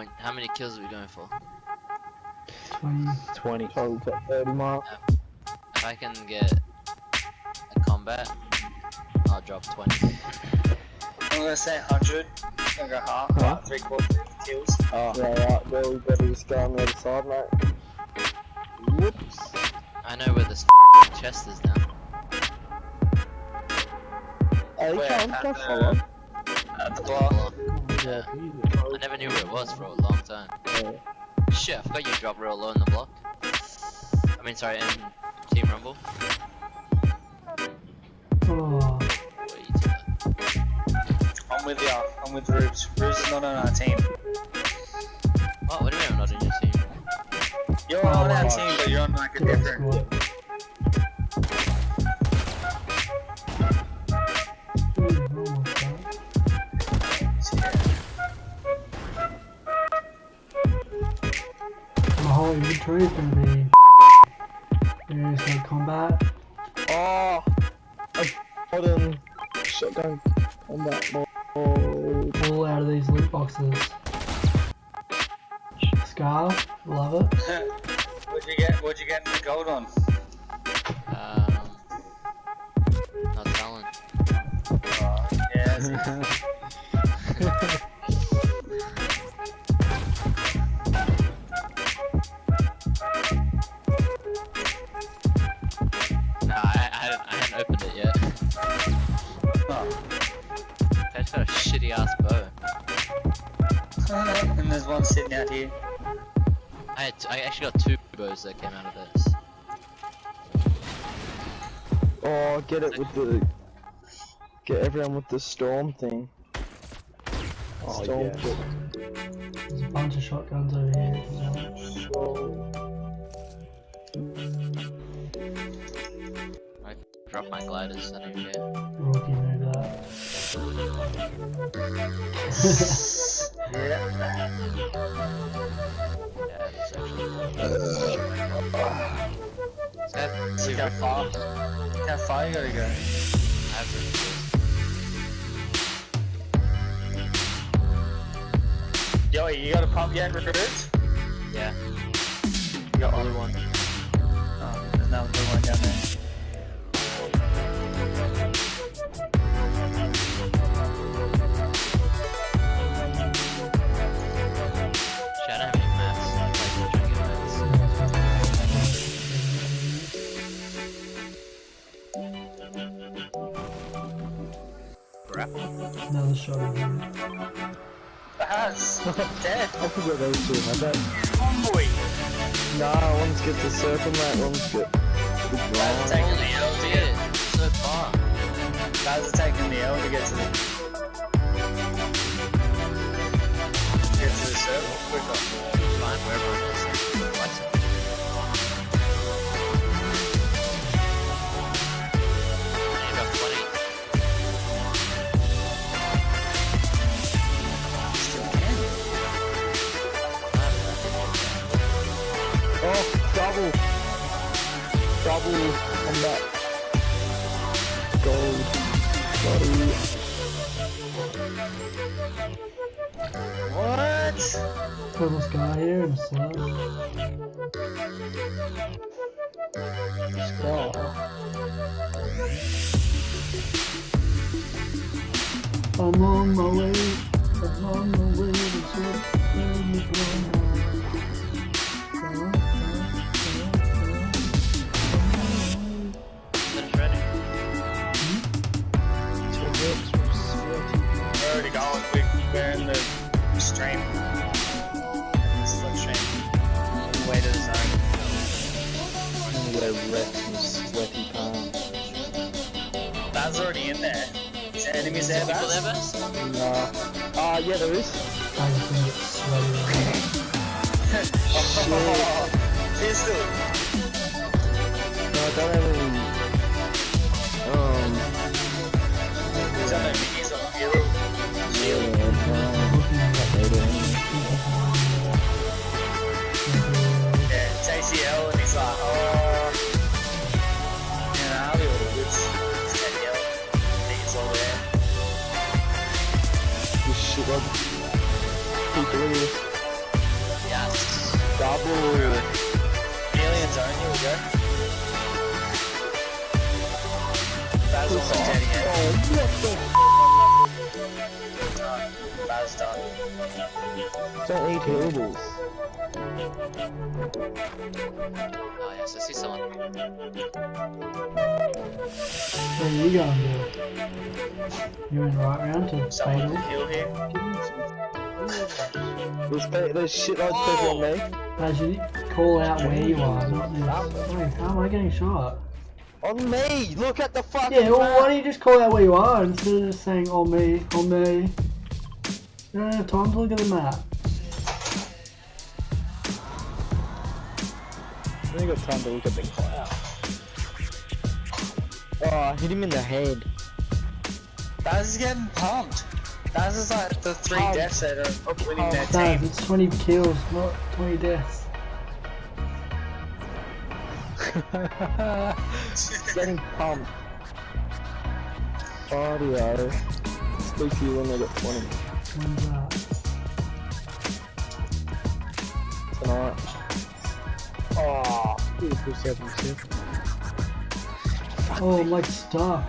many point? How many kills are we going for? 20. 20. So we've 30 mark. If I can get a combat, I'll drop 20. I'm gonna say 100. I'm gonna go half, Huh? like three quarters kills. Oh, Yeah, right, well, we better just go on the other side, mate. Whoops. I know where this chest is now. Oh, hey, Where? come, At come follow. At the block. Yeah. I never knew where it was for a long time. Yeah. Shit, I forgot you drop real low in the block. I mean, sorry, in Team Rumble. Oh, Way too low. I'm with ya. I'm with Rubes. Rubes is not on our team. What? What do you mean I'm not on your team? You're Oh, on our team, but you're on like a different. My whole inventory is gonna be various like combat. Oh! I got him. Shotgun combat mode. All out of these loot boxes. Scar, love it. What'd you get? What'd you get the gold on? Um, not telling. Oh, yeah. shitty ass bow. and there's one sitting out here. I had t- I actually got two bows that came out of this. Oh, get it with the. Get everyone with the storm thing. Oh, storm yes. kit. There's a bunch of shotguns over here. as well. Drop my gliders, I don't care. Rookie move that. Yeah. Yeah, it's actually. Is See two how far? How far you gotta go? Yo, you got a pump yet, recruits? Yeah. You got only one. Oh, there's another blue one down there. That's dead. I forgot those two had that. Boy. Nah, one's get the circle, mate. One's get the Guys are taking the L to get. Shit, so far. Guys are taking the L to get to the. Get to the circle quicker. Fine, wherever it is. Oh, double. Double on that. Gold. Bloody. What? Purple scar here and slush. Oh. I'm on my way. I'm on my way to there People there, Baz? Baz? Nah. Ah, yeah, there is. I just gonna get sweaty. Oh, pistol. No, I don't have any. Um. Is that no on the hero? Yeah, not. Yeah, it's ACL brother. Yes. Double. Aliens, aren't you, again? Basil. Oh, what the Baz done. what the? Don't eat healables. Oh yes, I see someone. Where are you going, dude? You went right round to Someone Fatal. heal here. There's, pe- there's shitloads of people on me. As you call out where you are, not this. Wait, how am I getting shot? On me! Look at the fucking Yeah, well, map. why don't you just call out where you are instead of just saying on me, on me? You time to look at the map. I only got time to look at the cloud. Oh, I hit him in the head. Baz is getting pumped. Baz is like the three Pumped. deaths that are winning their Daz, team. it's 20 kills, not 20 deaths. Getting pumped. Audio. Speak to you when they get 20 That? tonight. Oh, beautiful 77. Oh, I'm like stuck.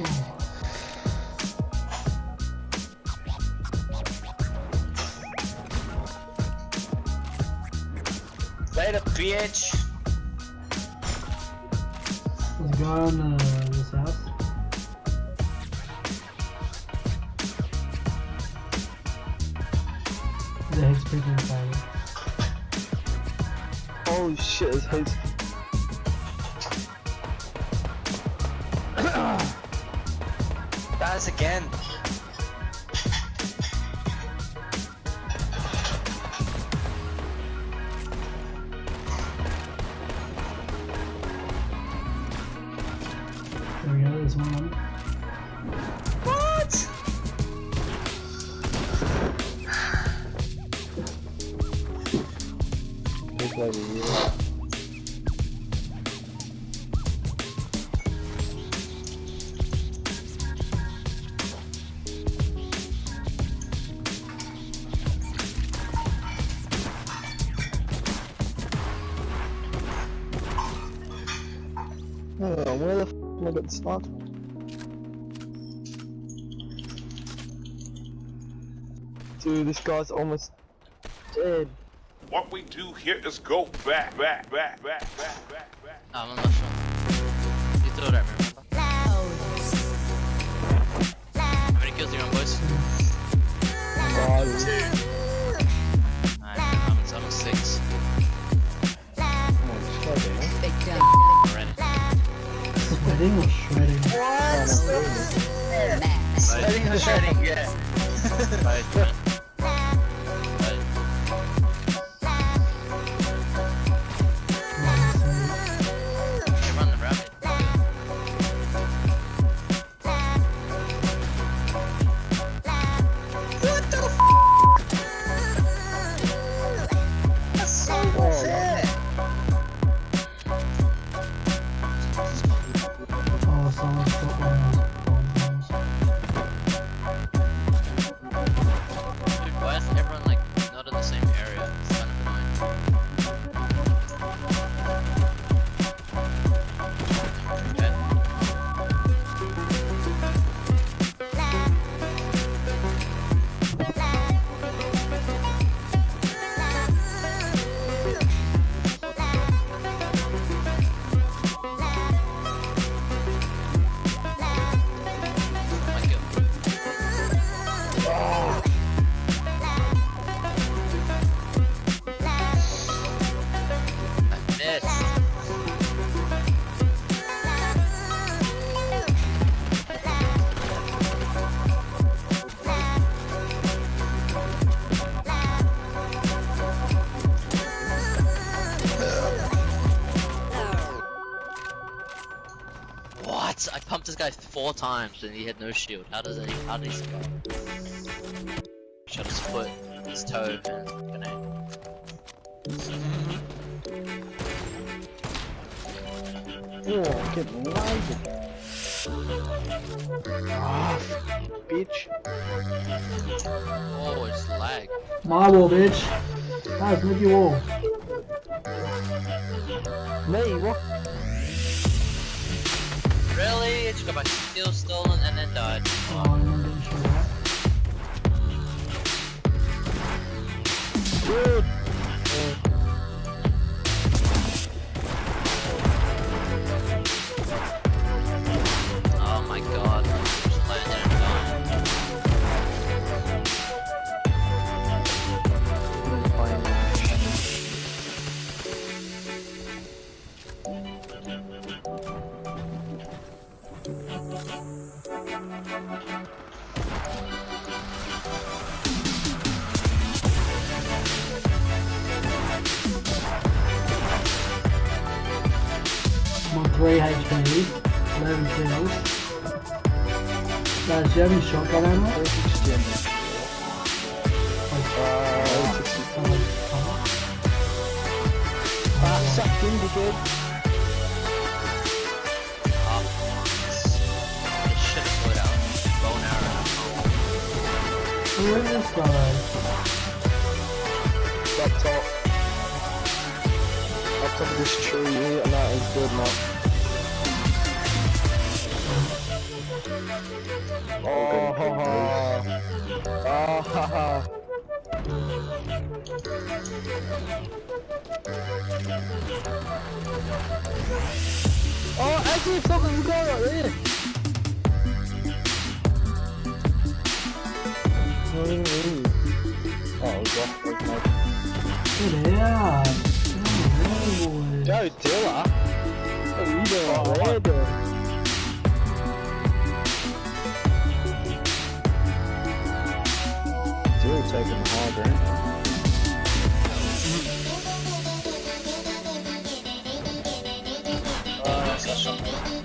Oh, Later, bitch. there's in fire. Holy shit, his head's. Baz again. Where the f am I get sniped? Dude, this guy's almost dead. What we do here is go back, back, back, back, back, back, back. No, four times and he had no shield. How does he? How did he survive? Shot his foot, his toe, and grenade. Oh, I'm getting lasered. Ah, bitch. Oh, it's lag. My wall, bitch. Guys, move your wall. Me, what? Really? It just got my steel stolen and then died. Oh, I'm getting shot at. Dude. 3 HP, 11 kills. Guys, do you have any shotgun ammo? Uh, Oh, Ah, sucked in, arrow. Where is this guy? Up top. Up top of this tree, and that is good, man. Oh, ha ha. Ah, ha ha. Oh, actually, going right there. Oh, we got it, mate. Get out. Oh. Joe Dilla? What are you doing over taking the high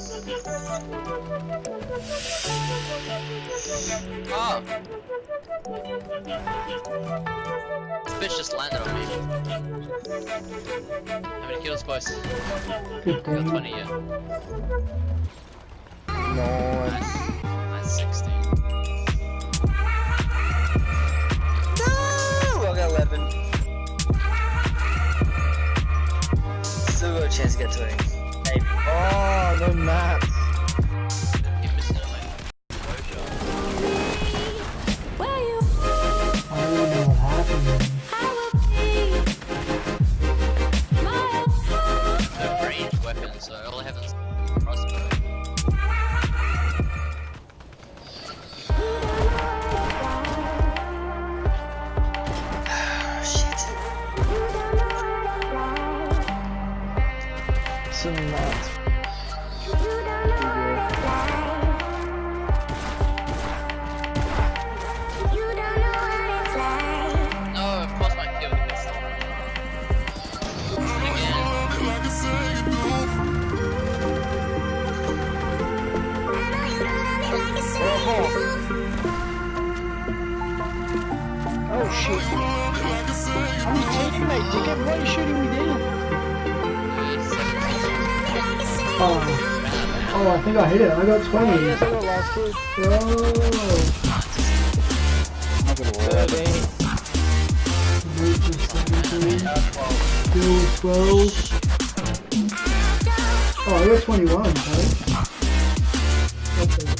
Oh! This bitch just landed on me. How many kills, boys? Got 15. 20 yet. Nice. Nice. Nice 16. No, I got 11. Still got a chance to get 20. Oh, no maps. Oh, oh, I think I hit it. I got 20. Oh, yes, I got last kill. Bro. I'm gonna work. 13. Reach 17. Uh, 12. 12. Oh, I got 21, okay. Okay.